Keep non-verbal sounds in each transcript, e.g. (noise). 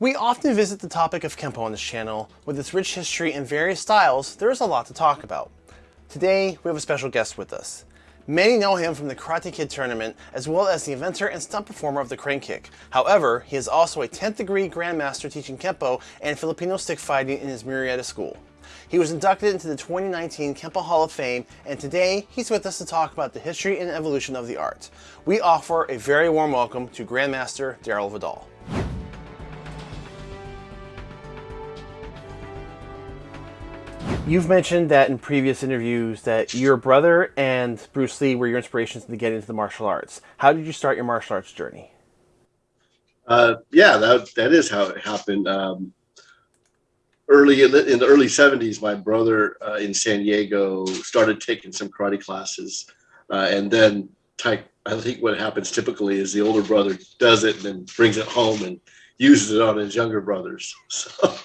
We often visit the topic of Kempo on this channel. With its rich history and various styles, there is a lot to talk about. Today, we have a special guest with us. Many know him from the Karate Kid tournament, as well as the inventor and stunt performer of the crane kick. However, he is also a 10th degree Grandmaster teaching Kempo and Filipino stick fighting in his Murrieta school. He was inducted into the 2019 Kempo Hall of Fame, and today he's with us to talk about the history and evolution of the art. We offer a very warm welcome to Grandmaster Daryl Vidal. You've mentioned that in previous interviews that your brother and Bruce Lee were your inspirations to get into the martial arts. How did you start your martial arts journey? Uh, yeah, that that is how it happened. Um, early in the, in the, early 70s, my brother uh, in San Diego started taking some karate classes, uh, and then I think what happens typically is the older brother does it and then brings it home and uses it on his younger brothers. (laughs) So,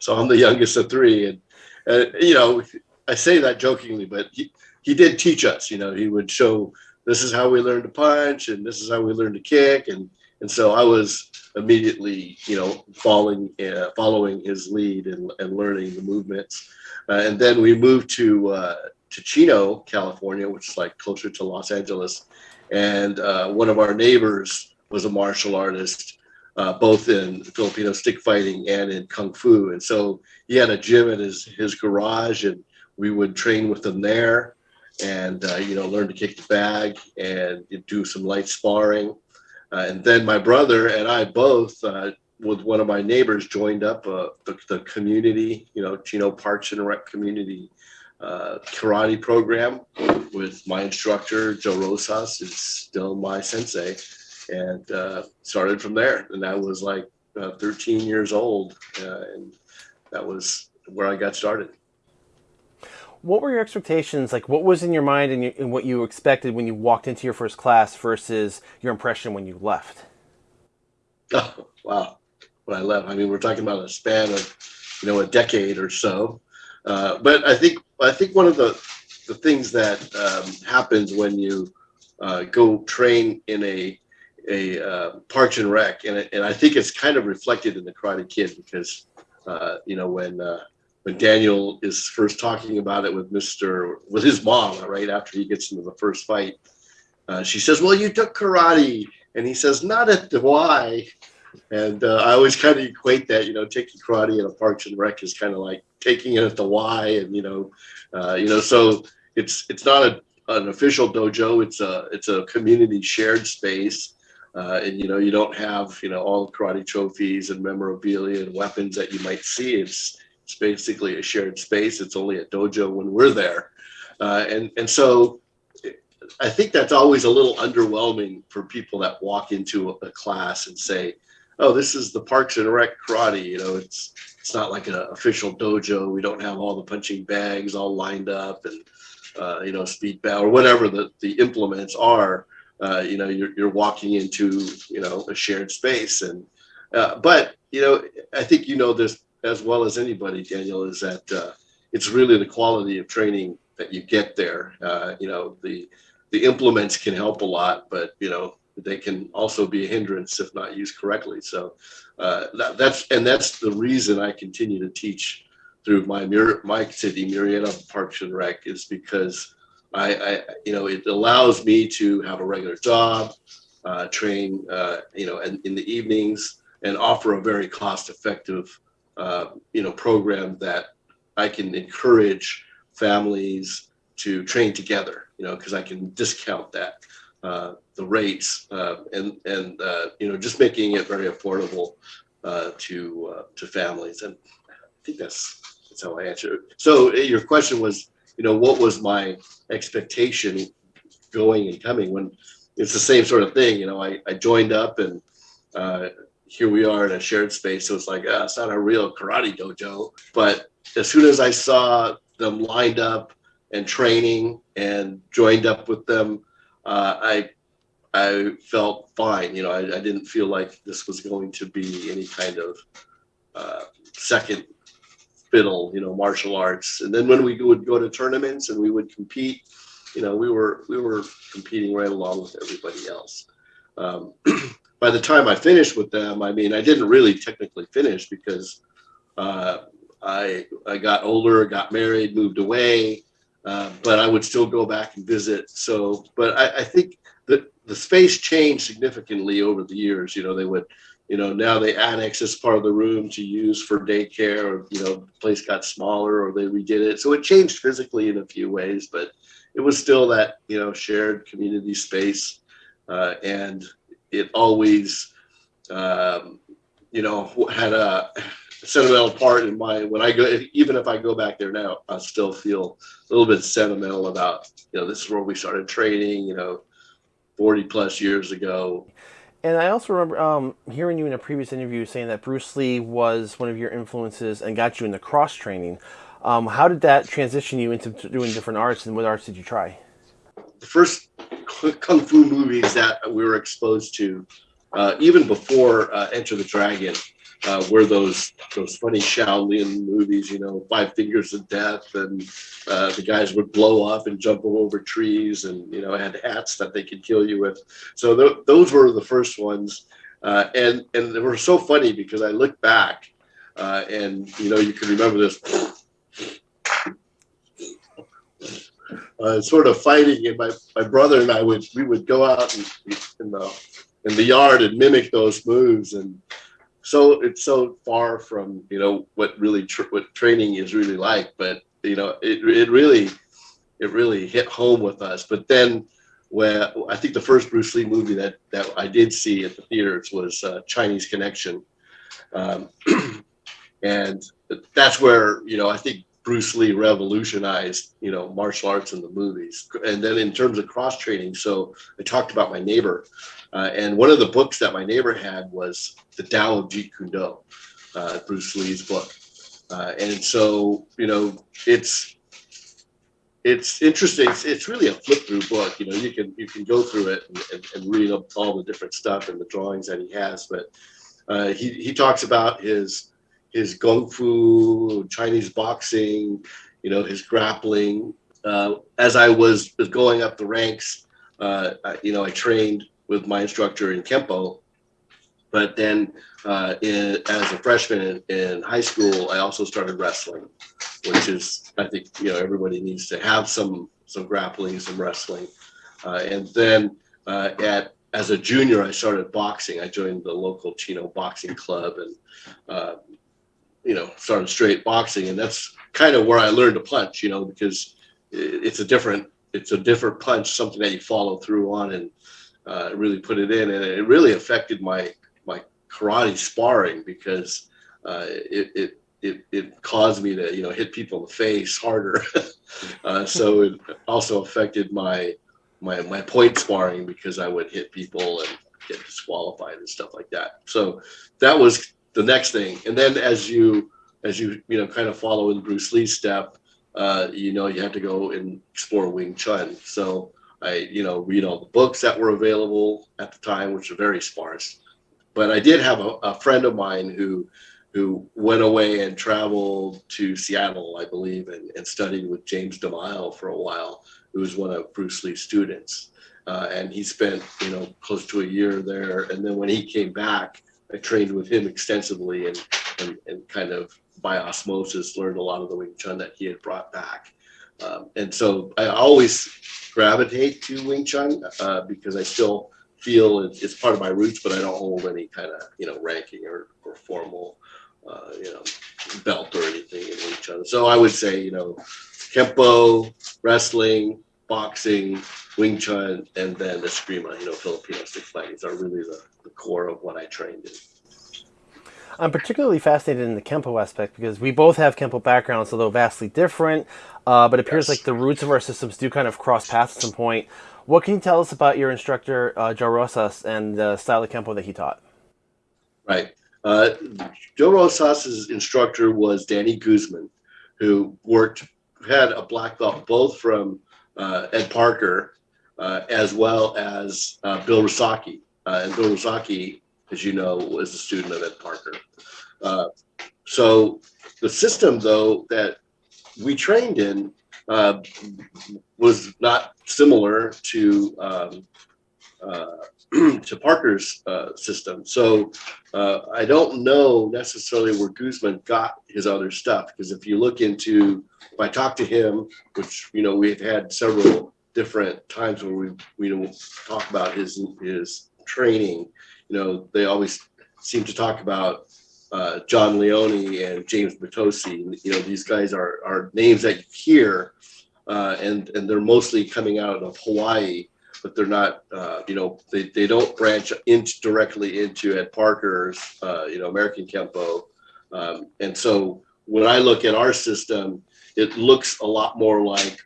so I'm the youngest of three, and uh, you know, I say that jokingly, but he, he did teach us, you know, he would show this is how we learn to punch and this is how we learn to kick. And, and so I was immediately, you know, following, uh, following his lead and, and learning the movements. Uh, and then we moved to, uh, to Chino, California, which is like closer to Los Angeles. And uh, one of our neighbors was a martial artist uh, both in Filipino stick fighting and in kung fu. And so he had a gym at his his garage, and we would train with him there, and uh, you know learn to kick the bag and do some light sparring. Uh, and then my brother and I both, uh, with one of my neighbors, joined up uh, the, the community, you know, Chino Parks and Rec community uh, karate program with my instructor Joe Rosas is still my sensei and uh, started from there. And I was like uh, 13 years old, uh, and that was where I got started. What were your expectations? Like, what was in your mind and, you, and what you expected when you walked into your first class versus your impression when you left? Oh, wow. When I left, I mean, we're talking about a span of, you know, a decade or so. Uh, but I think I think one of the the things that um, happens when you uh, go train in a a uh, Parks and Rec, and and I think it's kind of reflected in the Karate Kid because uh, you know when uh, when Daniel is first talking about it with Mister with his mom right after he gets into the first fight, uh, she says, "Well, you took karate," and he says, "Not at the Y." And uh, I always kind of equate that, you know, taking karate in a Parks and Rec is kind of like taking it at the Y, and you know, uh, you know, so it's it's not a an official dojo. It's a it's a community shared space uh, and you know you don't have you know all karate trophies and memorabilia and weapons that you might see. It's it's basically a shared space. It's only a dojo when we're there, uh, and and so I think that's always a little underwhelming for people that walk into a, a class and say, "Oh, this is the Parks and Rec karate." You know, it's it's not like an official dojo. We don't have all the punching bags all lined up and uh, you know speed bow or whatever the the implements are uh, you know, you're, you're walking into, you know, a shared space. And, uh, but, you know, I think you know this as well as anybody, Daniel, is that uh, it's really the quality of training that you get there. Uh, you know, the, the implements can help a lot, but, you know, they can also be a hindrance if not used correctly. So uh, that, that's, and that's the reason I continue to teach through my, my city, Murrieta Parks and Rec is because I, I, you know, it allows me to have a regular job, uh, train, uh, you know, in, in the evenings and offer a very cost effective, uh, you know, program that I can encourage families to train together, you know, because I can discount that, uh, the rates uh, and, and uh, you know, just making it very affordable to, to families. And I think that's, that's how I answer it. So your question was, you know, what was my expectation going and coming when it's the same sort of thing. You know, I, I joined up and uh, here we are in a shared space. So it's like, ah, it's not a real karate dojo. But as soon as I saw them lined up and training and joined up with them, uh, I I felt fine. You know, I, I, didn't feel like this was going to be any kind of uh, second fiddle, you know, martial arts. And then when we would go to tournaments and we would compete, you know, we were we were competing right along with everybody else. Um, (clears throat) by the time I finished with them, I mean, I didn't really technically finish because uh, I I got older, got married, moved away, uh, but I would still go back and visit. So, but I, I think that the space changed significantly over the years. You know, they would, you know, now they annex this part of the room to use for daycare, or you know, the place got smaller, or they redid it. So it changed physically in a few ways, but it was still that you know shared community space, uh, and it always, um, you know, had a sentimental part in my when I go even if I go back there now, I still feel a little bit sentimental about you know this is where we started training, you know, forty plus years ago. And I also remember um, hearing you in a previous interview saying that Bruce Lee was one of your influences and got you into cross training. Um, how did that transition you into doing different arts, and what arts did you try? The first kung fu movies that we were exposed to, uh, even before uh, Enter the Dragon, uh, were those those funny Shaolin movies, you know, Five Fingers of Death, and uh, the guys would blow up and jump over trees, and you know, had hats that they could kill you with. So th- those were the first ones, uh, and and they were so funny because I look back, uh, and you know, you can remember this. Uh, sort of fighting, and my, my brother and I would we would go out in, in the in the yard and mimic those moves, and so it's so far from you know what really tr- what training is really like but you know it, it really it really hit home with us. But then where i think the first bruce lee movie that that i did see at the theaters was uh, chinese connection. Um, (clears throat) and that's where you know i think bruce lee revolutionized you know martial arts in the movies and then in terms of cross training so i talked about my neighbor uh, and one of the books that my neighbor had was The Tao of Jeet Kune Do, uh, Bruce Lee's book. Uh, and so, you know, it's it's interesting. It's, it's, really a flip through book. You know, you can you can go through it and, and, and read up all the different stuff and the drawings that he has. But uh, he he talks about his his kung fu, Chinese boxing, you know, his grappling. Uh, as I was, going up the ranks, uh, you know, I trained with my instructor in Kempo. But then, uh, in, as a freshman in, in, high school, I also started wrestling, which is I think you know everybody needs to have some some grappling, some wrestling, uh, and then uh, at as a junior, I started boxing. I joined the local Chino boxing club and uh, you know started straight boxing, and that's kind of where I learned to punch. You know because it's a different it's a different punch, something that you follow through on and uh, really put it in, and it really affected my my karate sparring because uh, it, it it it caused me to you know hit people in the face harder. (laughs) uh, so it also affected my my my point sparring because I would hit people and get disqualified and stuff like that. So that was the next thing. And then as you as you you know kind of follow in Bruce Lee's step, uh, you know you have to go and explore Wing Chun. So I, you know, read all the books that were available at the time, which are very sparse. But I did have a, a friend of mine who who went away and traveled to Seattle, I believe, and, and studied with James DeMile for a while, who was one of Bruce Lee's students. Uh, and he spent, you know, close to a year there. And then when he came back, I trained with him extensively and, and, and kind of by osmosis learned a lot of the Wing Chun that he had brought back. Um, and so I always gravitate to Wing Chun uh, because I still feel it's part of my roots, but I don't hold any kind of you know ranking or, or formal uh, you know belt or anything in Wing Chun. So I would say you know Kempo, wrestling, boxing, Wing Chun, and then the Eskrima, you know Filipino stick fighting are really the, the core of what I trained in. I'm particularly fascinated in the Kempo aspect because we both have Kempo backgrounds, although vastly different. Uh, but it appears yes. like the roots of our systems do kind of cross paths at some point. What can you tell us about your instructor, uh, Joe Rosas, and the style of Kempo that he taught? Right. Uh, Joe Rosas' instructor was Danny Guzman, who worked, had a black belt both from uh, Ed Parker uh, as well as uh, Bill Ryusaki. Uh, and Bill Ryusaki as you know, was a student of Ed Parker. Uh, so the system, though, that we trained in uh, was not similar to um, (clears throat) to Parker's uh, system. So uh, I don't know necessarily where Guzman got his other stuff because if you look into, if I talk to him, which you know we've had several different times where we we talk about his his training, you know they always seem to talk about uh, John Leone and James Mitose. You know these guys are are names that you hear, uh, and and they're mostly coming out of Hawaii but they're not, uh, you know, they, they don't branch into directly into Ed Parker's, uh, you know, American Kempo. Um, and so when I look at our system, it looks a lot more like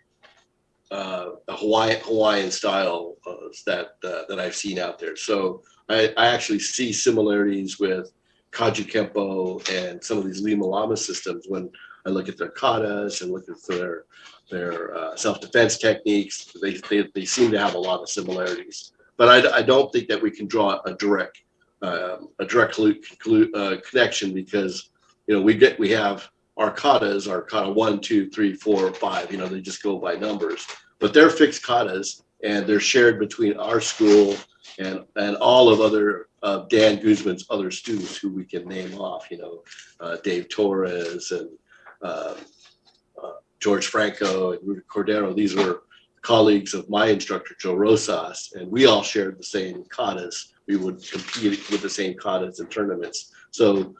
uh, Hawaiian style uh, that uh, that I've seen out there. So I, I actually see similarities with Kajukenbo and some of these Lima Lama systems when I look at their katas and look at their their uh, self-defense techniques. They, they, they seem to have a lot of similarities, but I, I don't think that we can draw a direct um, a direct uh, connection because you know we get we have our katas are kata one, two, three, four, five. You know they just go by numbers, but they're fixed katas and they're shared between our school and and all of other uh, Dan Guzman's other students who we can name off. You know, uh, Dave Torres and um, uh, George Franco and Rudy Cordero. These were colleagues of my instructor, Joe Rosas, and we all shared the same katas. We would compete with the same katas in tournaments. So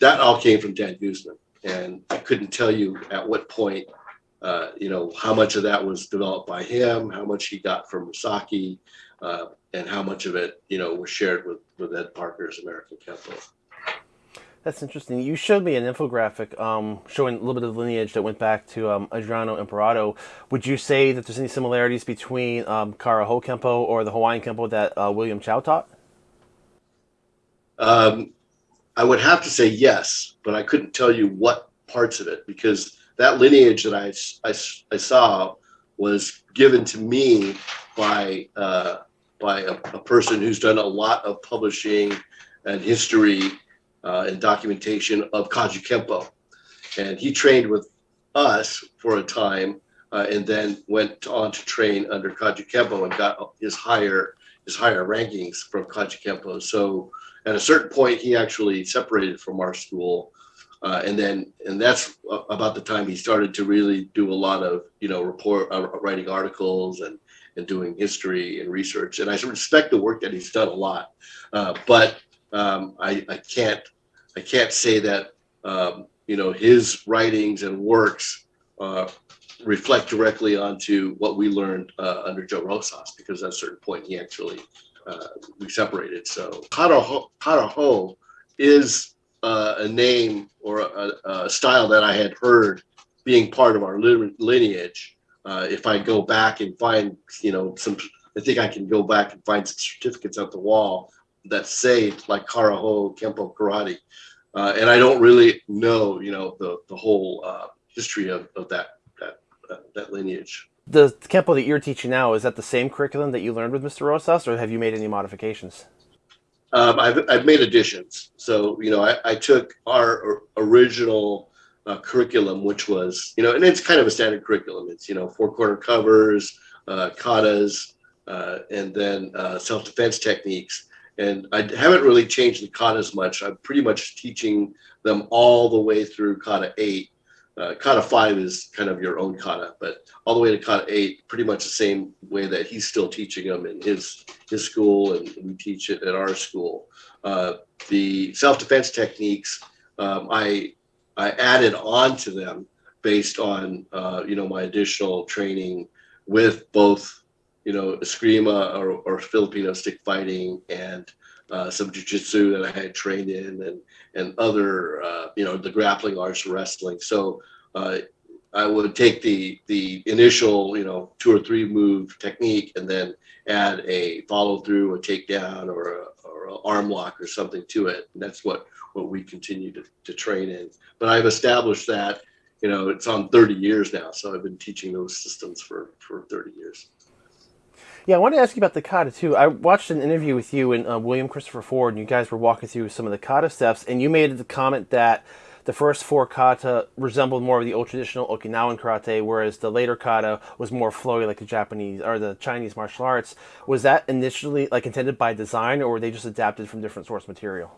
that all came from Dan Guzman. And I couldn't tell you at what point, uh, you know, how much of that was developed by him, how much he got from Misaki, uh, and how much of it, you know, was shared with, with Ed Parker's American Kempo. That's interesting. You showed me an infographic um, showing a little bit of lineage that went back to um, Adriano Emperado. Would you say that there's any similarities between um, Karaho Kempo or the Hawaiian Kempo that uh, William Chow taught? Um, I would have to say yes, but I couldn't tell you what parts of it because that lineage that I, I, I saw was given to me by uh, by a, a person who's done a lot of publishing and history uh, and documentation of Kajukenbo. And he trained with us for a time uh, and then went on to train under Kajukenbo and got his higher his higher rankings from Kajukenbo. So at a certain point, he actually separated from our school. Uh, and then, and that's about the time he started to really do a lot of, you know, report, uh, writing articles and, and doing history and research. And I respect the work that he's done a lot. Uh, but um, I, I can't I can't say that um, you know his writings and works uh, reflect directly onto what we learned uh, under Joe Rosas because at a certain point he actually uh, we separated. So Karaho, is uh, a name or a, a, style that I had heard being part of our lineage. Uh, if I go back and find you know some, I think I can go back and find some certificates at the wall that say like Karaho Kempo Karate. Uh, and I don't really know, you know, the, the whole uh, history of, of that, that, that lineage. The Kempo that you're teaching now, is that the same curriculum that you learned with Mr. Rosas or have you made any modifications? Um, I've, I've made additions. So, you know, I, I took our original uh, curriculum, which was, you know, and it's kind of a standard curriculum. It's, you know, four corner covers, uh, katas, uh, and then uh, self-defense techniques. And I haven't really changed the katas much. I'm pretty much teaching them all the way through kata eight. Uh, kata five is kind of your own kata, but all the way to kata eight, pretty much the same way that he's still teaching them in his his school, and we teach it at our school. Uh, the self-defense techniques, um, I I added on to them based on uh, you know my additional training with both you know, Eskrima or, or Filipino stick fighting and uh, some jujitsu that I had trained in and, and other, uh, you know, the grappling arts, wrestling. So uh, I would take the, the initial, you know, two or three move technique and then add a follow through, a takedown or a, or an arm lock or something to it. And that's what, what we continue to, to train in. But I've established that, you know, it's on 30 years now. So I've been teaching those systems for, for 30 years. Yeah, I wanted to ask you about the kata too. I watched an interview with you and uh, William Christopher Ford, and you guys were walking through some of the kata steps, and you made the comment that the first four kata resembled more of the old traditional Okinawan karate, whereas the later kata was more flowy like the Japanese or the Chinese martial arts. Was that initially like intended by design, or were they just adapted from different source material?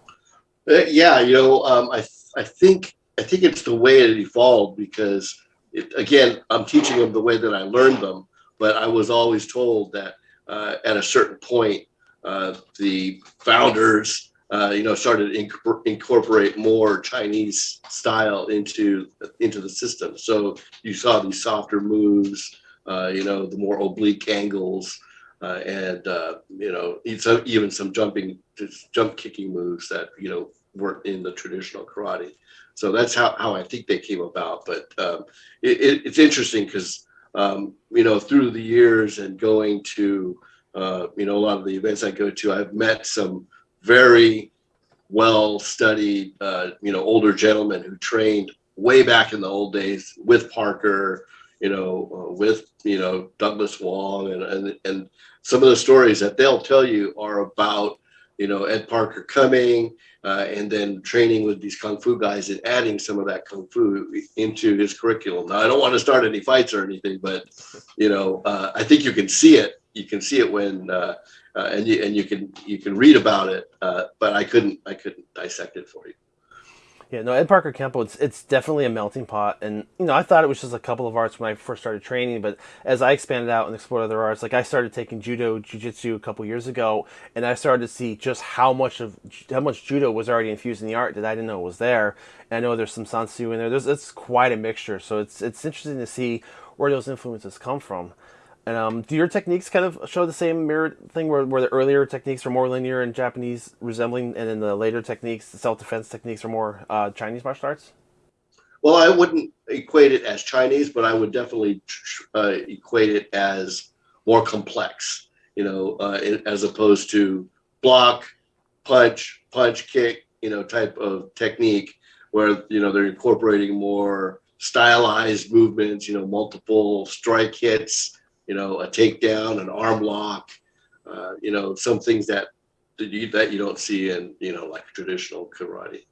Uh, yeah, you know, um, I I think I think it's the way it evolved because it, again, I'm teaching them the way that I learned them, but I was always told that uh, at a certain point, uh, the founders, uh, you know, started to incorporate more Chinese style into into the system. So you saw these softer moves, uh, you know, the more oblique angles, uh, and uh, you know, even some jumping, jump kicking moves that you know weren't in the traditional karate. So that's how, how I think they came about. But um, it, it, it's interesting because, um, you know, through the years and going to, uh, you know, a lot of the events I go to, I've met some very well studied, uh, you know, older gentlemen who trained way back in the old days with Parker, you know, uh, with, you know, Douglas Wong and, and, and some of the stories that they'll tell you are about you know, Ed Parker coming uh, and then training with these kung fu guys and adding some of that kung fu into his curriculum. Now, I don't want to start any fights or anything, but you know, uh, I think you can see it. You can see it when, uh, uh and you and you can you can read about it, uh, but I couldn't I couldn't dissect it for you. Yeah, no, Ed Parker Kempo, it's it's definitely a melting pot, and you know I thought it was just a couple of arts when I first started training, but as I expanded out and explored other arts, like I started taking judo, jujitsu a couple years ago, and I started to see just how much of how much judo was already infused in the art that I didn't know was there. And I know there's some San Soo in there. There's it's quite a mixture, so it's it's interesting to see where those influences come from. And um, do your techniques kind of show the same mirror thing where, where the earlier techniques are more linear and Japanese resembling, and then the later techniques, the self-defense techniques are more uh, Chinese martial arts? Well, I wouldn't equate it as Chinese, but I would definitely uh, equate it as more complex, you know, uh, as opposed to block, punch, punch, kick, you know, type of technique where, you know, they're incorporating more stylized movements, you know, multiple strike hits, you know, a takedown, an arm lock, uh, you know, some things that you, that you don't see in, you know, like traditional karate.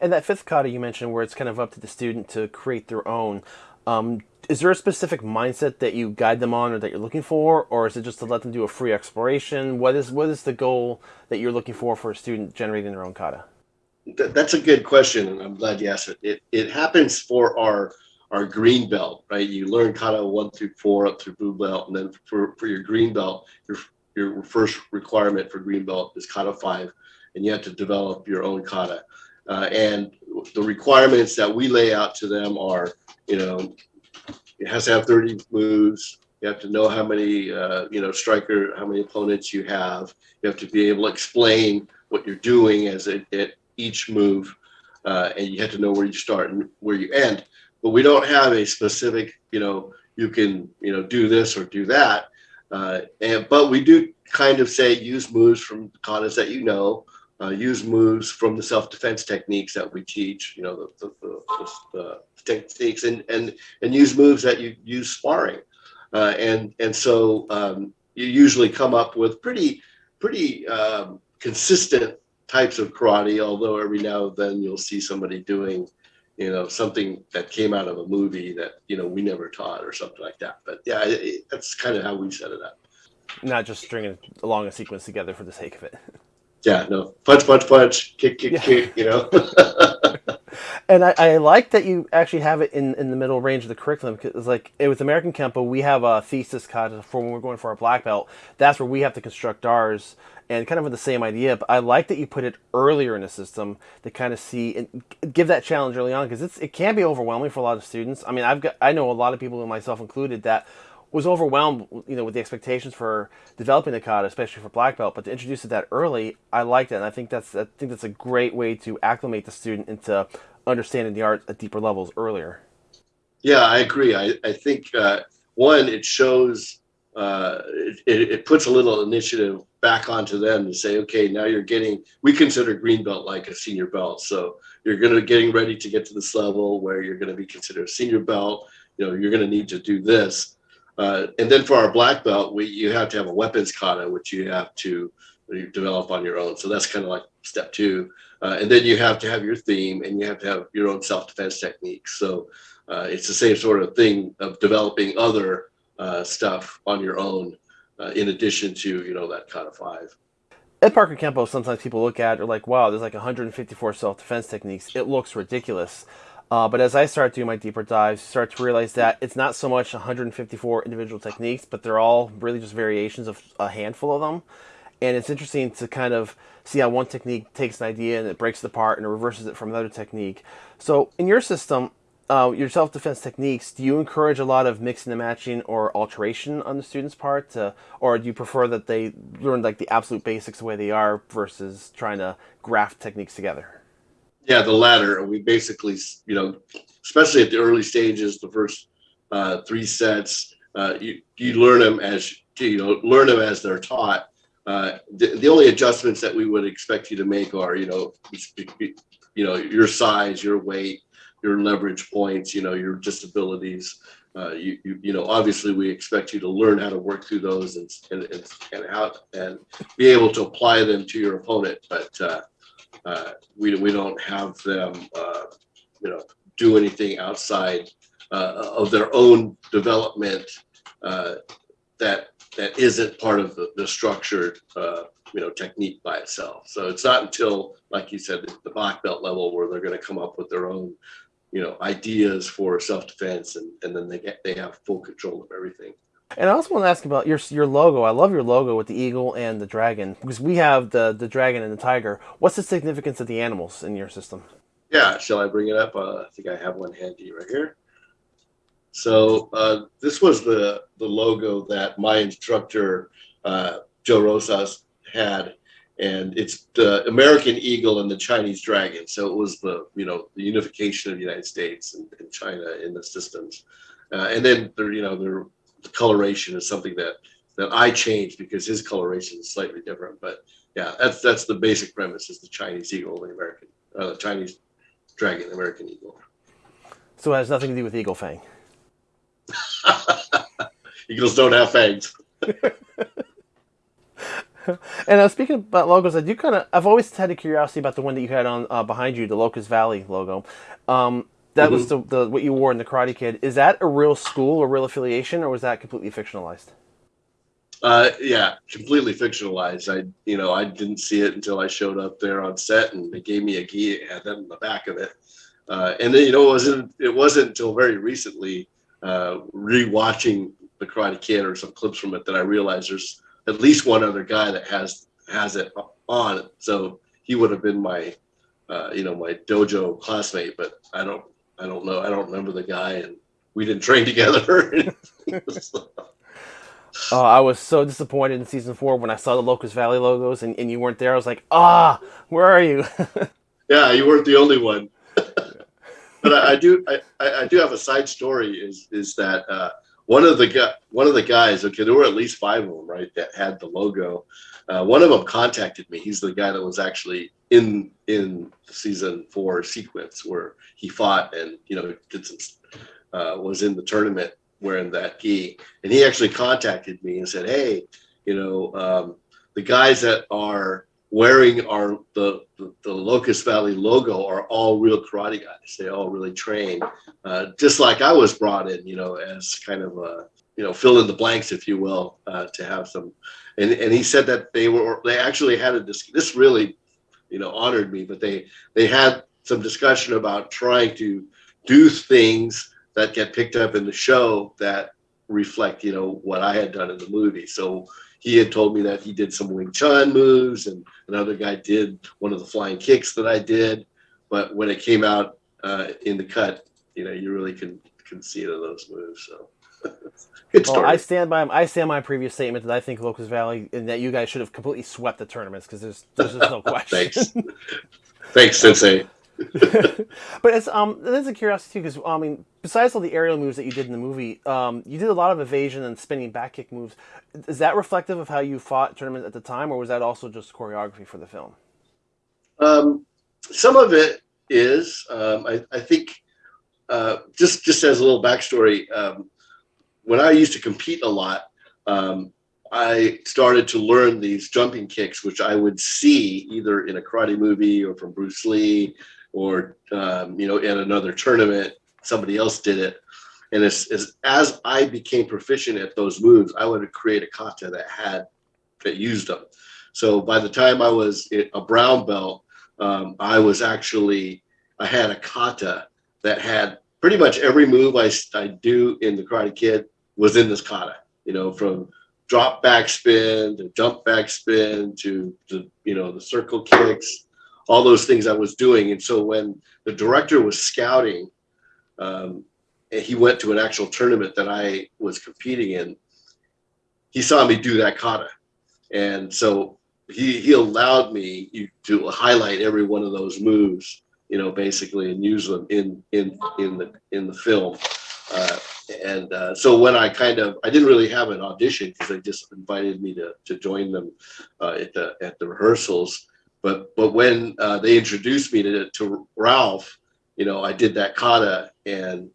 And that fifth kata you mentioned, where it's kind of up to the student to create their own. Um, is there a specific mindset that you guide them on, or that you're looking for, or is it just to let them do a free exploration? What is what is the goal that you're looking for for a student generating their own kata? That's a good question, and I'm glad you asked it. It, it happens for our our green belt, right? You learn kata one through four up through blue belt, and then for, for your green belt, your your first requirement for green belt is kata five, and you have to develop your own kata. Uh, and the requirements that we lay out to them are, you know, it has to have 30 moves. You have to know how many, uh, you know, striker, how many opponents you have. You have to be able to explain what you're doing as it, at each move, uh, and you have to know where you start and where you end but we don't have a specific, you know, you can, you know, do this or do that. Uh, and but we do kind of say use moves from katas that you know, uh, use moves from the self-defense techniques that we teach, you know, the, the, the, the techniques, and and and use moves that you use sparring, uh, and and so um, you usually come up with pretty pretty um, consistent types of karate. Although every now and then you'll see somebody doing you know, something that came out of a movie that, you know, we never taught or something like that. But yeah, it, it, that's kind of how we set it up. Not just stringing along a sequence together for the sake of it. Yeah, no, punch, punch, punch, kick, kick, yeah. kick, you know. (laughs) and I, I, like that you actually have it in, in the middle range of the curriculum because like with American Kempo, we have a thesis cut for when we're going for our black belt. That's where we have to construct ours and kind of with the same idea. But I like that you put it earlier in the system to kind of see and give that challenge early on because it's it can be overwhelming for a lot of students. I mean, I've got I know a lot of people, myself included, that was overwhelmed, you know, with the expectations for developing the kata, especially for black belt. But to introduce it that early, I liked it, and I think that's I think that's a great way to acclimate the student into understanding the art at deeper levels earlier. Yeah, I agree. I I think uh, one, it shows uh, it, it puts a little initiative back onto them to say, okay, now you're getting, we consider green belt like a senior belt. So you're going to be getting ready to get to this level where you're going to be considered a senior belt. You know, you're going to need to do this. Uh, and then for our black belt, we you have to have a weapons kata, which you have to develop on your own. So that's kind of like step two. Uh, and then you have to have your theme and you have to have your own self-defense techniques. So uh, it's the same sort of thing of developing other uh, stuff on your own uh, in addition to, you know, that kind of five. Ed Parker Kempo, sometimes people look at are like, wow, there's like 154 self-defense techniques. It looks ridiculous. Uh, but as I start doing my deeper dives, start to realize that it's not so much 154 individual techniques, but they're all really just variations of a handful of them. And it's interesting to kind of see how one technique takes an idea and it breaks it apart and it reverses it from another technique. So in your system, uh, your self-defense techniques, do you encourage a lot of mixing and matching or alteration on the student's part, to, or do you prefer that they learn like the absolute basics the way they are versus trying to graft techniques together? Yeah, the latter. We basically, you know, especially at the early stages, the first uh, three sets, uh, you you learn them as you know learn them as they're taught. Uh, the, the only adjustments that we would expect you to make are, you know, you know, your size, your weight, your leverage points, you know, your disabilities. Uh, you, you, you know, obviously we expect you to learn how to work through those and, and, and, and how and be able to apply them to your opponent. But uh, uh, we, we don't have them, uh, you know, do anything outside uh, of their own development uh, that that isn't part of the, the structured you know technique by itself. So it's not until, like you said, the black belt level where they're going to come up with their own you know ideas for self-defense and, and then they get they have full control of everything and I also want to ask about your your logo. I love your logo with the eagle and the dragon because we have the the dragon and the tiger. What's the significance of the animals in your system? Yeah, shall I bring it up? Uh, I think I have one handy right here. So uh, this was the the logo that my instructor uh, Joe Rosas had and it's the American eagle and the Chinese dragon. So it was the you know the unification of the United States and, and China in the systems, uh, and then there you know the coloration is something that that I changed because his coloration is slightly different. But yeah, that's that's the basic premise: is the Chinese eagle, the American uh, Chinese dragon, the American eagle. So it has nothing to do with eagle fang. (laughs) Eagles don't have fangs. (laughs) and uh, speaking about logos, I do kind of I've always had a curiosity about the one that you had on uh, behind you, the Locust Valley logo. Um, that mm-hmm. was the, the what you wore in the Karate Kid. Is that a real school or real affiliation, or was that completely fictionalized? Uh, yeah, completely fictionalized. I, you know, I didn't see it until I showed up there on set, and they gave me a gi. It had that in the back of it, uh, and then you know, it wasn't it wasn't until very recently, uh, rewatching the Karate Kid or some clips from it that I realized there's at least one other guy that has has it on. So he would have been my, uh, you know, my dojo classmate. But I don't, I don't know. I don't remember the guy, and we didn't train (laughs) together. (laughs) Oh, I was so disappointed in season four when I saw the Locust Valley logos and, and you weren't there. I was like, ah, where are you? (laughs) yeah, you weren't the only one. But I, I, do, I, I do have a side story. Is is that uh, one of the one of the guys okay there were at least five of them right that had the logo uh, one of them contacted me he's the guy that was actually in in season four sequence where he fought and you know did some uh, was in the tournament wearing that gi and he actually contacted me and said hey you know um, the guys that are wearing our the, the, the Locust Valley logo are all real karate guys. They all really train, uh, just like I was brought in, you know, as kind of a you know fill in the blanks, if you will, uh, to have some. And and he said that they were they actually had a this this really, you know, honored me. But they they had some discussion about trying to do things that get picked up in the show that reflect you know what I had done in the movie. So he had told me that he did some Wing Chun moves, and another guy did one of the flying kicks that I did. But when it came out uh, in the cut, you know, you really can can see it in those moves. So. (laughs) Good story. Well, I stand by I stand by my previous statement that I think Locust Valley and that you guys should have completely swept the tournaments because there's there's just no (laughs) question. Thanks, thanks, Sensei. But it's um that's a curiosity because I mean besides all the aerial moves that you did in the movie, um, you did a lot of evasion and spinning back kick moves. Is that reflective of how you fought tournaments at the time, or was that also just choreography for the film? Um, some of it is. Um, I, I, think uh, just just as a little backstory, um, when I used to compete a lot, um, I started to learn these jumping kicks, which I would see either in a karate movie or from Bruce Lee, or um, you know, in another tournament, somebody else did it. And as, as as I became proficient at those moves, I would create a kata that had that used them. So by the time I was a brown belt, um, I was actually I had a kata that had pretty much every move I, I do in the Karate Kid was in this kata. You know, from drop back spin to jump back spin to, the you know the circle kicks, all those things I was doing. And so when the director was scouting, um, he went to an actual tournament that I was competing in, he saw me do that kata, and so he he allowed me to highlight every one of those moves, you know, basically, and use them in in in the in the film. Uh, and uh, so when I kind of I didn't really have an audition because they just invited me to to join them uh, at the at the rehearsals. But but when uh, they introduced me to to Ralph, you know, I did that kata and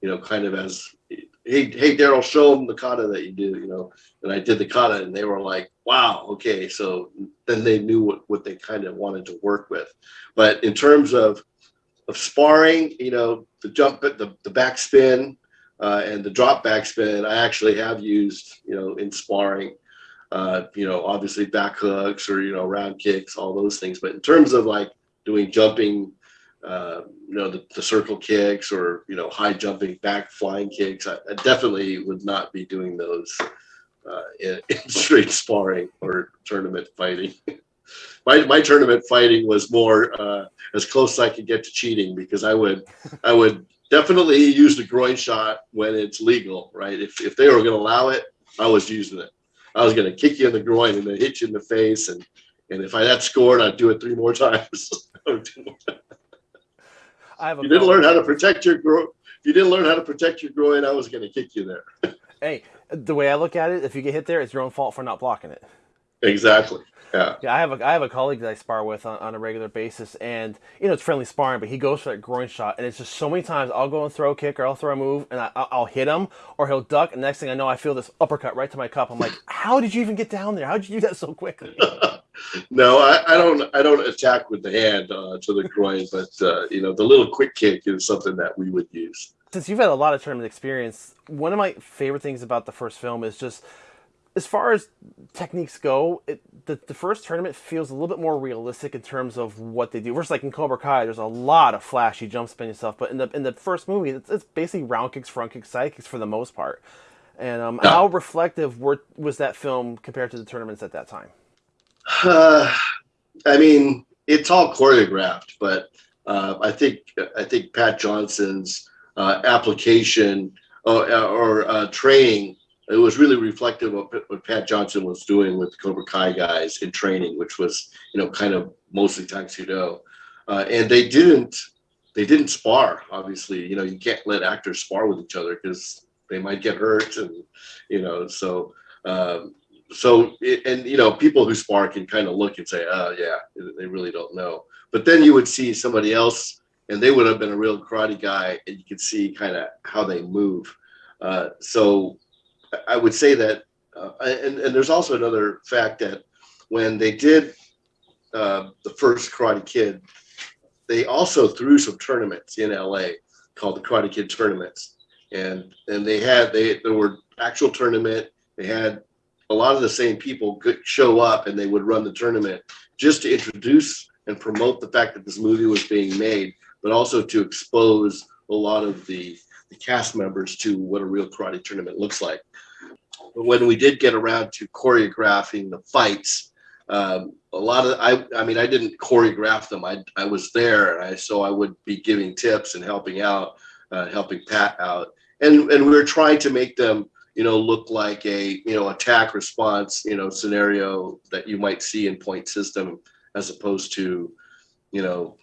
you know kind of as hey hey Daryl, show them the kata that you do, you know. And I did the kata, and they were like, wow, okay. So then they knew what what they kind of wanted to work with. But in terms of of sparring, you know, the jump, the the backspin uh, and the drop backspin, I actually have used, you know, in sparring. Uh, you know, obviously back hooks or you know round kicks, all those things. But in terms of like doing jumping, uh, you know, the, the, circle kicks or you know high jumping back flying kicks, I, I definitely would not be doing those uh, in, (laughs) in straight sparring or tournament fighting. (laughs) my, my tournament fighting was more uh, as close as I could get to cheating because I would I would definitely use the groin shot when it's legal, right? If, if they were going to allow it, I was using it. I was going to kick you in the groin and then hit you in the face. And, and if I had scored, I'd do it three more (laughs) times. I have you didn't learn how to protect your groin. If you didn't learn how to protect your groin, I was going to kick you there. (laughs) hey, the way I look at it, if you get hit there, it's your own fault for not blocking it. Exactly. Yeah. Yeah, I have a I have a colleague that I spar with on, on a regular basis, and you know it's friendly sparring, but he goes for that groin shot, and it's just so many times I'll go and throw a kick or I'll throw a move, and I, will hit him, or he'll duck, and next thing I know, I feel this uppercut right to my cup. I'm like, how did you even get down there? How did you do that so quickly? (laughs) no, I, I, don't I don't attack with the hand uh, to the groin, but uh, you know the little quick kick is something that we would use. Since you've had a lot of tournament experience, one of my favorite things about the first film is just as far as techniques go, it, the, the first tournament feels a little bit more realistic in terms of what they do. Versus like in Cobra Kai, there's a lot of flashy jump spin and stuff, but in the in the first movie, it's, it's basically round kicks, front kicks, side kicks for the most part. And um, no. how reflective were, was that film compared to the tournaments at that time? Uh, (sighs) I mean, it's all choreographed, but uh, I think I think Pat Johnson's uh, application or, or uh, training it was really reflective of what Pat Johnson was doing with the Cobra Kai guys in training, which was you know kind of mostly Taekwondo, uh, and they didn't they didn't spar. Obviously, you know you can't let actors spar with each other because they might get hurt, and you know so. Um, so it, and you know people who spar can kind of look and say oh yeah they really don't know but then you would see somebody else and they would have been a real karate guy and you could see kind of how they move uh, so I would say that, uh, and, and there's also another fact that when they did uh, the first Karate Kid, they also threw some tournaments in LA called the Karate Kid tournaments, and and they had they there were actual tournament. They had a lot of the same people show up, and they would run the tournament just to introduce and promote the fact that this movie was being made, but also to expose a lot of the the cast members to what a real karate tournament looks like. When we did get around to choreographing the fights, um, a lot of I I mean I didn't choreograph them. I I was there, and I so I would be giving tips and helping out, uh, helping Pat out, and and we were trying to make them you know look like a you know attack response you know scenario that you might see in point system as opposed to you know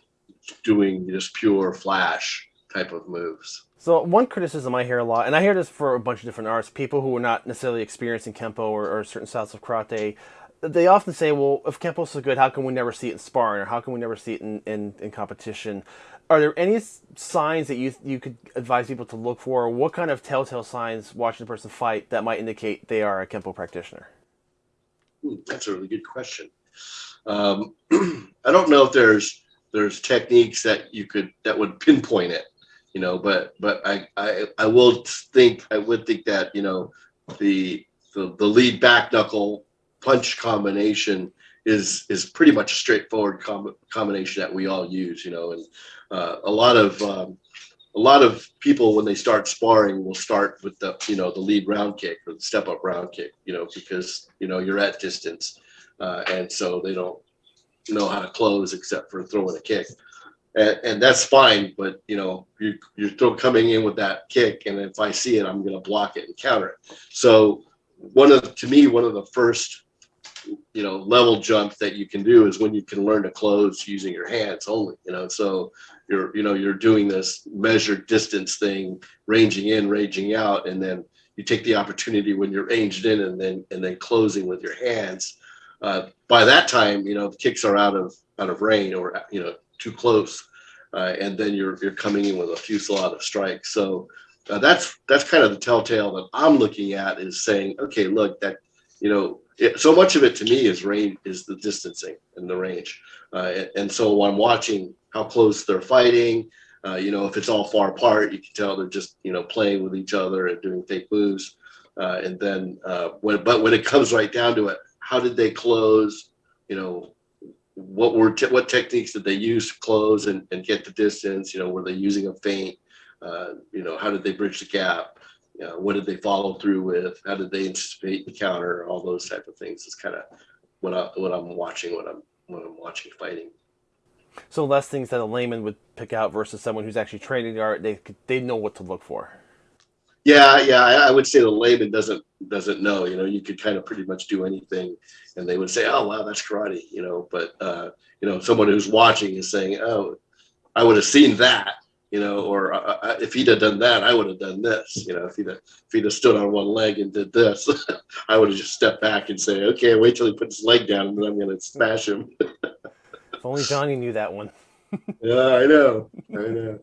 doing just pure flash type of moves. So one criticism I hear a lot, and I hear this for a bunch of different arts, people who are not necessarily experienced in Kempo or, or certain styles of karate, they often say, well, if Kempo's so good, how can we never see it in sparring, or how can we never see it in, in, in competition? Are there any signs that you you could advise people to look for? What kind of telltale signs watching a person fight that might indicate they are a Kempo practitioner? that's a really good question. Um, (clears throat) I don't know if there's there's techniques that you could that would pinpoint it, you know, but but I I, I will think I would think that you know the the, the lead back knuckle punch combination is is pretty much a straightforward com- combination that we all use, you know, and uh, a lot of um, a lot of people when they start sparring will start with the you know the lead round kick or the step up round kick, you know, because you know you're at distance, uh, and so they don't know how to close except for throwing a kick. And, and that's fine, but you know you, you're still coming in with that kick, and if I see it, I'm going to block it and counter it. So one of to me one of the first you know level jump that you can do is when you can learn to close using your hands only you know so you're you know you're doing this measured distance thing ranging in ranging out and then you take the opportunity when you're ranged in and then and then closing with your hands uh, by that time you know the kicks are out of out of range or you know too close uh, and then you're you're coming in with a fusillade of strikes. So uh, that's that's kind of the telltale that i'm looking at is saying okay look that you know it, so much of it to me is range is the distancing and the range. Uh, and, and, so i'm watching how close they're fighting uh, you know if it's all far apart you can tell they're just you know playing with each other and doing fake moves. Uh, and then uh, when but when it comes right down to it how did they close you know what were te- what techniques did they use to close and, and get the distance you know were they using a feint uh, you know how did they bridge the gap you know, what did they follow through with? How did they anticipate the counter? All those type of things is kind of what I what I'm watching when I'm when I'm watching fighting. So less things that a layman would pick out versus someone who's actually training the art. They they know what to look for. Yeah, yeah, I, I would say the layman doesn't doesn't know. You know, you could kind of pretty much do anything, and they would say, "Oh, wow, that's karate." You know, but uh, you know, someone who's watching is saying, "Oh, I would have seen that." you know, or uh, uh, if he'd have done that, I would have done this. You know, if he'd have, if he'd have stood on one leg and did this, (laughs) I would have just stepped back and say, okay, wait till he puts his leg down, and then I'm going to smash him. (laughs) if only Johnny knew that one. yeah, I know, I know.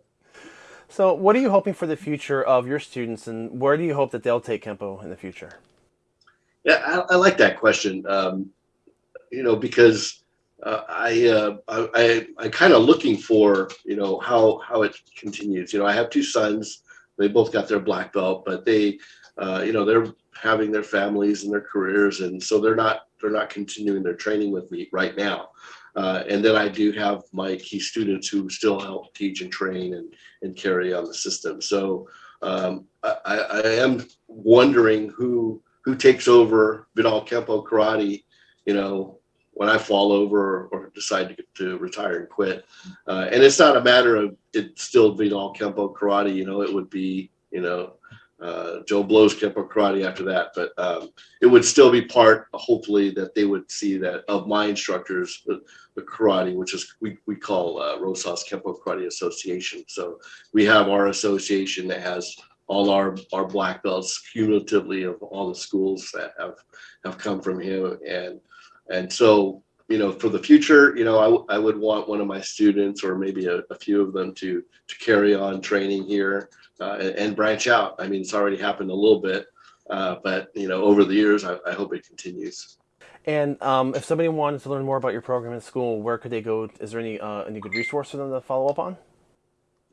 So, what are you hoping for the future of your students, and where do you hope that they'll take Kempo in the future? Yeah, I, I like that question. Um, you know, because uh, I, uh, I, I, kind of looking for, you know, how, how it continues. You know, I have two sons. They both got their black belt, but they, uh, you know, they're having their families and their careers, and so they're not they're not continuing their training with me right now. Uh, and then I do have my key students who still help teach and train and and carry on the system. So um, I, I am wondering who who takes over Vidal Kempo Karate, you know, when I fall over or, decide to, to retire and quit. Uh, and it's not a matter of it still Vidal Kempo karate, you know, it would be, you know, uh, Joe Blow's Kempo karate after that, but um, it would still be part, hopefully, that they would see that of my instructors, the, the karate, which is we, we call uh, Rosas Kempo Karate Association. So we have our association that has all our, our black belts cumulatively of all the schools that have, have come from him. And and so, you know, for the future, you know, I, I would want one of my students or maybe a, a few of them to to carry on training here uh, and, and, branch out. I mean, it's already happened a little bit, uh, but you know, over the years, I, I hope it continues. And um, if somebody wanted to learn more about your program in school, where could they go? Is there any uh, any good resource for them to follow up on?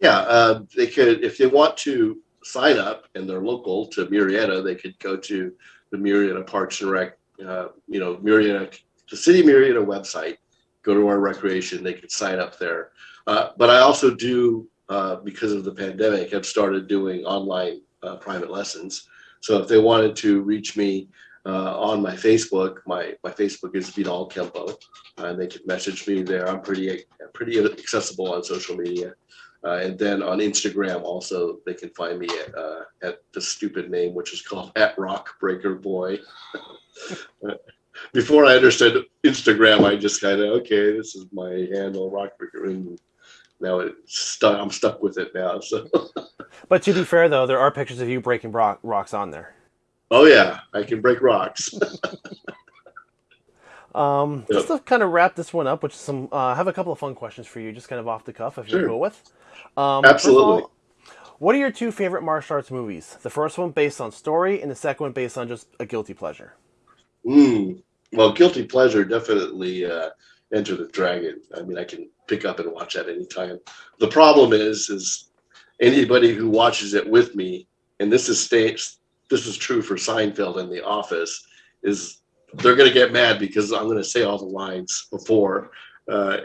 Yeah, uh, they could if they want to sign up and they're local to Murrieta, they could go to the Murrieta Parks and Rec uh, you know, Murrieta, the City Murrieta website, go to our recreation, they can sign up there. Uh, but I also do, uh, because of the pandemic, have started doing online uh, private lessons. So if they wanted to reach me uh, on my Facebook, my, my Facebook is Vidal Kempo, and they could message me there. I'm pretty pretty accessible on social media. Uh, and then on Instagram, also they can find me at, uh, at the stupid name, which is called (laughs) at Rock Breaker Boy. (laughs) Before I understood Instagram, I just kind of okay, this is my handle, Rock Breaker, and now it's stuck. I'm stuck with it now. So. (laughs) but to be fair, though, there are pictures of you breaking rock, rocks on there. Oh yeah, I can break rocks. (laughs) Um, yep. Just to kind of wrap this one up, which is some uh, I have a couple of fun questions for you, just kind of off the cuff, if sure. you're cool with. Um, Absolutely. All, what are your two favorite martial arts movies? The first one based on story, and the second one based on just a guilty pleasure. Mm, well, guilty pleasure definitely uh, Enter the Dragon. I mean, I can pick up and watch that anytime. The problem is, is anybody who watches it with me, and this is states, this is true for Seinfeld and The Office, is they're going to get mad because I'm going to say all the lines before. Uh,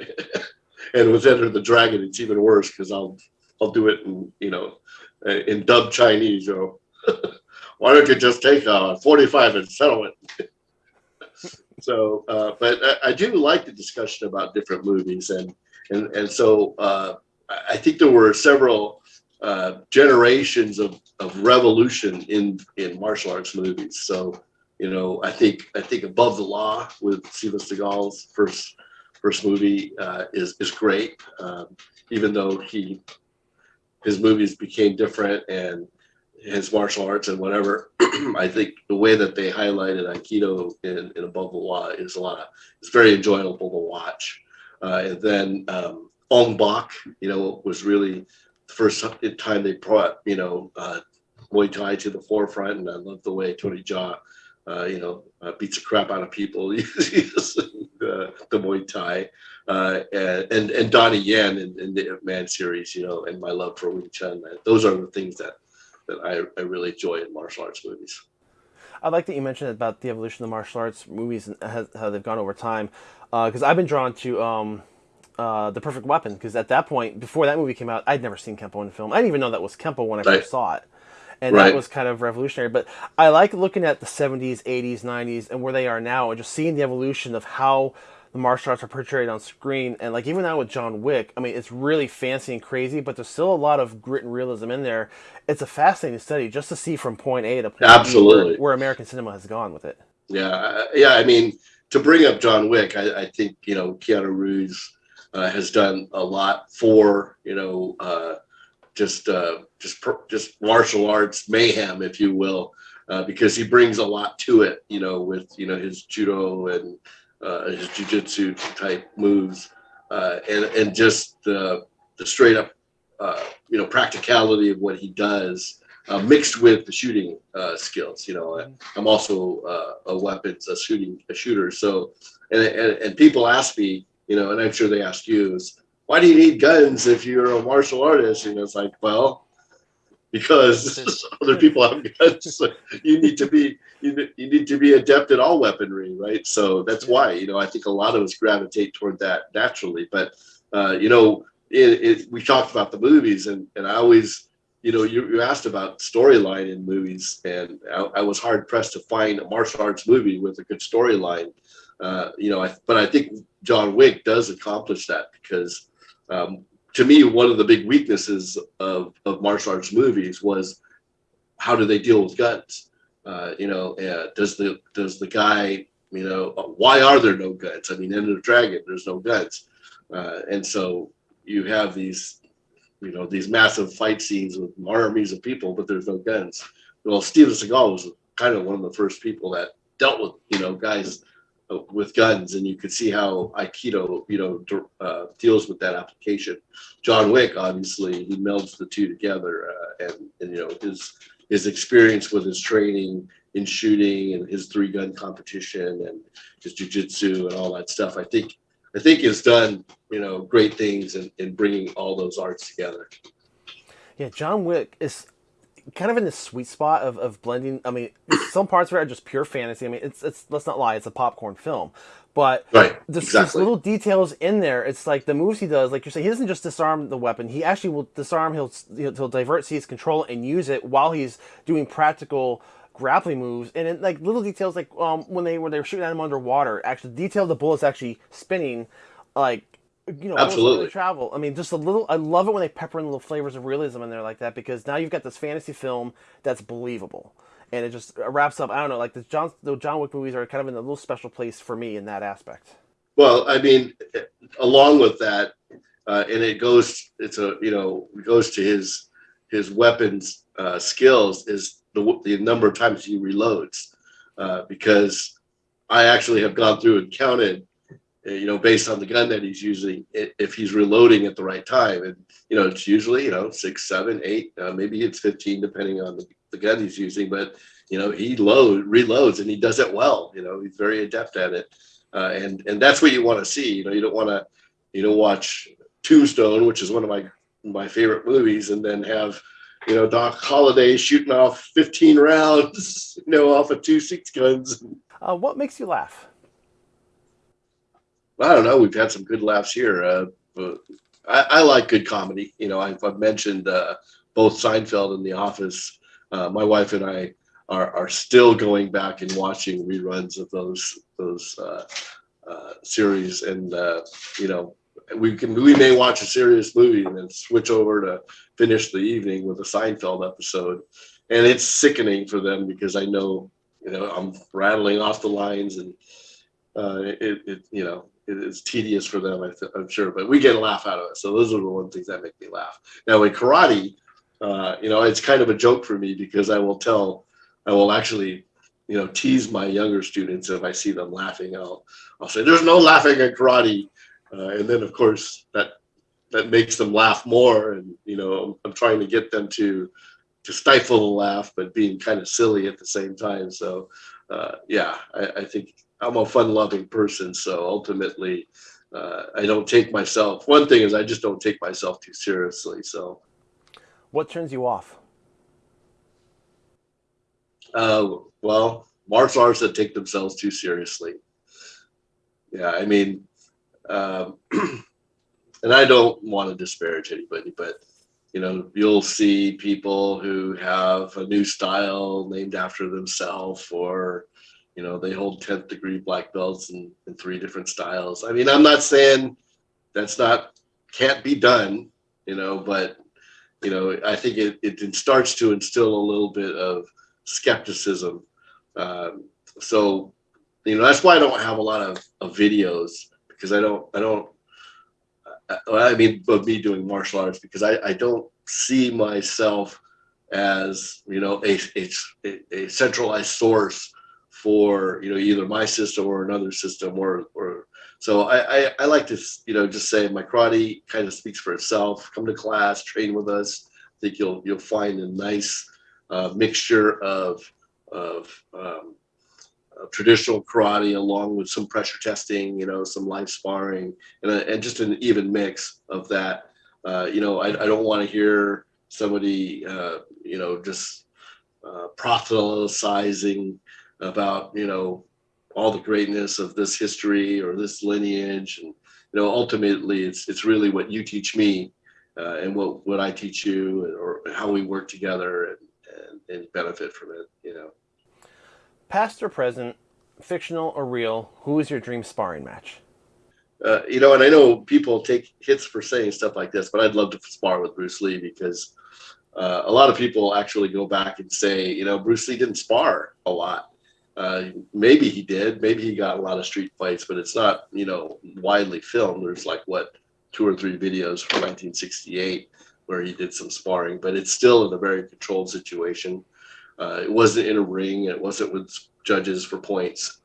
(laughs) and with Enter the Dragon, it's even worse because I'll I'll do it in you know in dub Chinese. You (laughs) why don't you just take a 45 and settle it? (laughs) so, uh, but I, I, do like the discussion about different movies, and and and so uh, I think there were several uh, generations of, of revolution in in martial arts movies. So, you know, I think I think Above the Law with Steven Seagal's first first movie uh, is is great, um, even though he his movies became different and his martial arts and whatever. (clears throat) I think the way that they highlighted Aikido in, in Above the Law is a lot of, it's very enjoyable to watch. Uh, and then um, Ong Bak, you know, was really the first time they brought, you know, uh, Muay Thai to the forefront. And I love the way Tony Jaa, uh, you know, uh, beats the crap out of people. (laughs) the, the Muay Thai. Uh, and, and Donnie Yen in, in the Man series, you know, and my love for Wing Chun. Those are the things that that I, I really enjoy in martial arts movies. I like that you mentioned about the evolution of the martial arts movies and how they've gone over time, because uh, I've been drawn to um, uh, the Perfect Weapon. Because at that point, before that movie came out, I'd never seen Kempo in film. I didn't even know that was Kempo when I right. first saw it, and right. that was kind of revolutionary. But I like looking at the '70s, '80s, '90s, and where they are now, and just seeing the evolution of how the martial arts are portrayed on screen. And like even now with John Wick, I mean, it's really fancy and crazy, but there's still a lot of grit and realism in there. It's a fascinating study just to see from point A to point Absolutely. B where, where American cinema has gone with it. Yeah, yeah. I mean, to bring up John Wick, I, I think you know Keanu Reeves uh, has done a lot for you know uh, just uh, just just martial arts mayhem, if you will, uh, because he brings a lot to it. You know, with you know his judo and uh, his jujitsu type moves, uh, and and just the the straight up uh, you know practicality of what he does, uh, mixed with the shooting uh, skills. You know, I'm also uh, a weapons a shooting a shooter. So, and, and and people ask me, you know, and I'm sure they ask you is why do you need guns if you're a martial artist? And it's like, well, because (laughs) other people have guns. So you need to be you, you need to be adept at all weaponry, right? So that's why you know I think a lot of us gravitate toward that naturally. But uh, you know, it, it, we talked about the movies, and and I always you know you, you asked about storyline in movies, and I, I, was hard pressed to find a martial arts movie with a good storyline. Uh, you know, I, but I think John Wick does accomplish that because um, to me, one of the big weaknesses of, of martial arts movies was how do they deal with guns? Uh, you know, uh, does the does the guy, you know, why are there no guns? I mean, in the Dragon, there's no guns, uh, and so you have these, you know, these massive fight scenes with armies of people, but there's no guns. Well, Steven Seagal was kind of one of the first people that dealt with, you know, guys with guns, and you could see how Aikido, you know, uh, deals with that application. John Wick, obviously, he melds the two together, uh, and, and you know his his experience with his training in shooting and his three gun competition and his jujitsu and all that stuff. I think I think has done you know great things in, in bringing all those arts together. Yeah, John Wick is kind of in the sweet spot of, of blending. I mean, (clears throat) some parts of it are just pure fantasy. I mean, it's it's let's not lie, it's a popcorn film. But right, there's, exactly. little details in there. It's like the moves he does, like you're saying, he doesn't just disarm the weapon. He actually will disarm. He'll he'll divert seize control and use it while he's doing practical grappling moves. And it, like little details, like um when they when they were shooting at him underwater, actually detail the bullets actually spinning, like you know, absolutely travel. I mean, just a little. I love it when they pepper in little flavors of realism in there like that because now you've got this fantasy film that's believable, and it just wraps up. I don't know, like the John the John Wick movies are kind of in a little special place for me in that aspect. Well, I mean, along with that, uh, and it goes. It's a you know it goes to his his weapons uh, skills is the the number of times he reloads, uh, because I actually have gone through and counted uh, you know, based on the gun that he's using, if he's reloading at the right time. And, you know, it's usually, you know, six, seven, eight, uh, maybe it's 15, depending on the, the gun he's using, but you know he load reloads and he does it well. You know he's very adept at it, uh, and and that's what you want to see. You know you don't want to you know watch Tombstone, which is one of my my favorite movies, and then have you know Doc Holliday shooting off 15 rounds, (laughs) you know, off of two six guns. Uh, what makes you laugh? I don't know. We've had some good laughs here. Uh, but I, I, like good comedy. You know, I've, I've mentioned uh, both Seinfeld and The Office. Uh, my wife and I are, are still going back and watching reruns of those those uh, uh, series, and uh, you know, we can we may watch a serious movie and then switch over to finish the evening with a Seinfeld episode, and it's sickening for them because I know you know I'm rattling off the lines and uh, it, it you know it is tedious for them I am sure, but we get a laugh out of it. So those are the one things that make me laugh. Now in karate, uh, you know it's kind of a joke for me because I will tell I will actually you know tease my younger students if I see them laughing. I'll I'll say there's no laughing in karate uh, and then of course that that makes them laugh more and you know i'm trying to get them to to stifle the laugh but being kind of silly at the same time so uh, yeah I, I, think i'm a fun loving person so ultimately uh, i don't take myself one thing is i just don't take myself too seriously so. What turns you off? Uh, well martial arts that take themselves too seriously. Yeah i mean um, (clears throat) and I don't want to disparage anybody, but you know, you'll see people who have a new style named after themselves, or you know, they hold 10th degree black belts in, in three different styles. I mean, I'm not saying that's not can't be done, you know, but you know, I think it, it starts to instill a little bit of skepticism. Um, so, you know, that's why I don't have a lot of, of videos because I don't I don't I mean of me doing martial arts because I, I don't see myself as you know a, a, a centralized source for you know either my system or another system or or so I, I, I like to you know just say my karate kind of speaks for itself come to class train with us I think you'll you'll find a nice uh, mixture of of um, traditional karate along with some pressure testing, you know, some live sparring, and, a, and just an even mix of that. Uh, you know, I, I don't want to hear somebody, uh, you know, just uh, proselytizing about, you know, all the greatness of this history or this lineage. And, you know, ultimately it's, it's really what you teach me uh, and what, what I teach you or how we work together and, and, and benefit from it, you know. Past or present, fictional or real, who is your dream sparring match? Uh, you know, and I know people take hits for saying stuff like this, but I'd love to spar with Bruce Lee because uh, a lot of people actually go back and say, you know, Bruce Lee didn't spar a lot. Uh, maybe he did. Maybe he got a lot of street fights, but it's not, you know, widely filmed. There's like what two or three videos from 1968 where he did some sparring, but it's still in a very controlled situation. Uh, it wasn't in a ring. It wasn't with judges for points.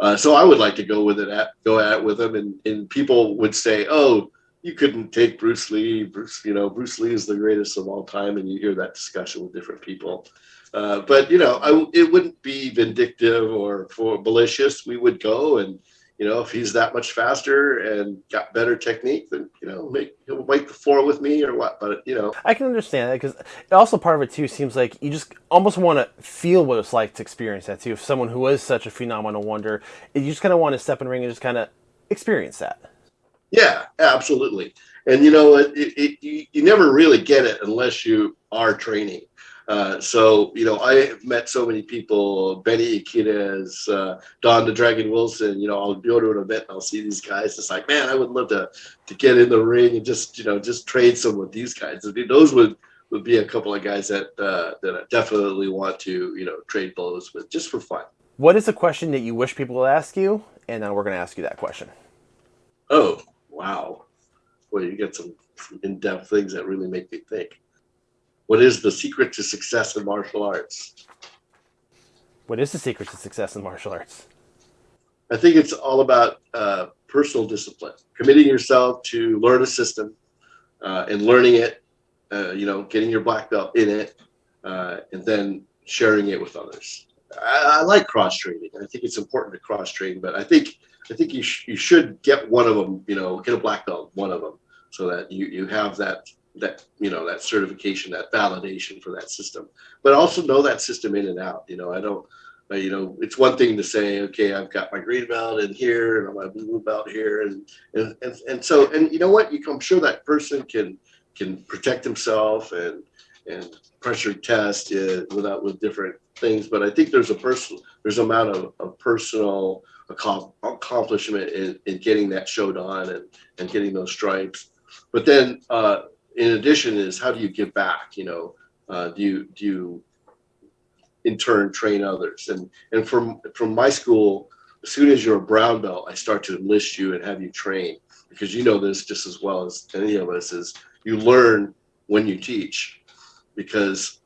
Uh, so I would like to go with it, at, go at it with him, and, and people would say, "Oh, you couldn't take Bruce Lee. Bruce, you know, Bruce Lee is the greatest of all time," and you hear that discussion with different people. Uh, but you know, I, it wouldn't be vindictive or for malicious. We would go and you know, if he's that much faster and got better technique, then you know, make he'll make the floor with me or what. But you know, I can understand that because also part of it too seems like you just almost want to feel what it's like to experience that too. If someone who is such a phenomenal wonder, you just kind of want to step in the ring and just kind of experience that. Yeah, absolutely. And you know, it, it, it, you, you never really get it unless you are training. Uh, so, you know, I have met so many people, Benny Urquidez, uh, Don the Dragon Wilson, you know, I'll go to an event and I'll see these guys. It's like, man, I would love to, to get in the ring and just, you know, just trade some with these guys. I mean, those would, would be a couple of guys that, uh, that I definitely want to, you know, trade blows with just for fun. What is a question that you wish people would ask you? And then we're going to ask you that question. Oh, wow. Well, you get some in-depth things that really make me think. What is the secret to success in martial arts? What is the secret to success in martial arts? I think it's all about uh, personal discipline, committing yourself to learn a system uh, and learning it, uh, you know, getting your black belt in it, uh, and then sharing it with others. I, I like cross training. I think it's important to cross train, but I think I think you sh- you should get one of them. You know, get a black belt, one of them, so that you you have that that you know that certification, that validation for that system. But also know that system in and out. You know, I don't. You know, it's one thing to say, okay, I've got my green belt in here and my blue belt here, and and and, and so and you know what? You, I'm sure that person can can protect himself and and pressure test uh, without with different things. But I think there's a personal there's amount of, of personal accomplishment in, in getting that shodan and and getting those stripes. But then uh, in addition is how do you give back? You know, uh, do you do you in turn train others? And and from from my school, as soon as you're a brown belt, I start to enlist you and have you train because you know this just as well as any of us is you learn when you teach because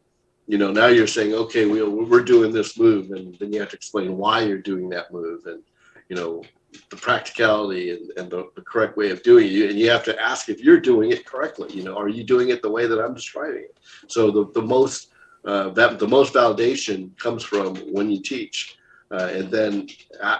you know now you're saying okay we, we're doing this move and then you have to explain why you're doing that move and you know the practicality and, and the, the correct way of doing it and you have to ask if you're doing it correctly you know are you doing it the way that i'm describing it so the, the most uh, that the most validation comes from when you teach uh, and then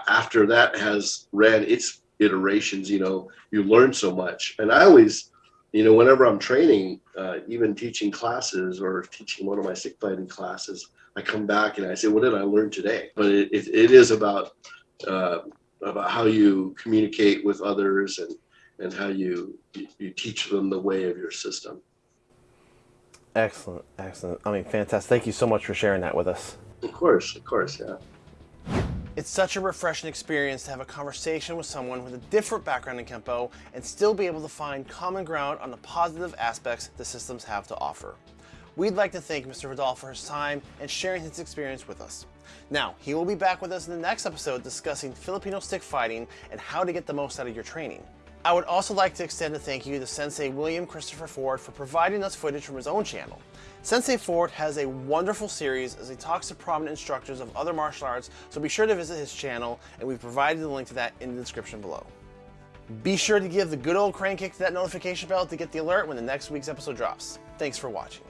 after that has ran its iterations you know you learn so much and i always you know, whenever I'm training, uh, even teaching classes or teaching one of my stick fighting classes, I come back and I say, "What did I learn today?" But it, it, it is about uh, about how you communicate with others and and how you you teach them the way of your system. Excellent, excellent. I mean, fantastic. Thank you so much for sharing that with us. Of course, of course, yeah. It's such a refreshing experience to have a conversation with someone with a different background in Kempo and still be able to find common ground on the positive aspects the systems have to offer. We'd like to thank Mr. Vidal for his time and sharing his experience with us. Now, he will be back with us in the next episode discussing Filipino stick fighting and how to get the most out of your training. I would also like to extend a thank you to Sensei William Christopher Ford for providing us footage from his own channel. Sensei Ford has a wonderful series as he talks to prominent instructors of other martial arts, so be sure to visit his channel, and we've provided the link to that in the description below. Be sure to give the good old crane kick to that notification bell to get the alert when the next week's episode drops. Thanks for watching.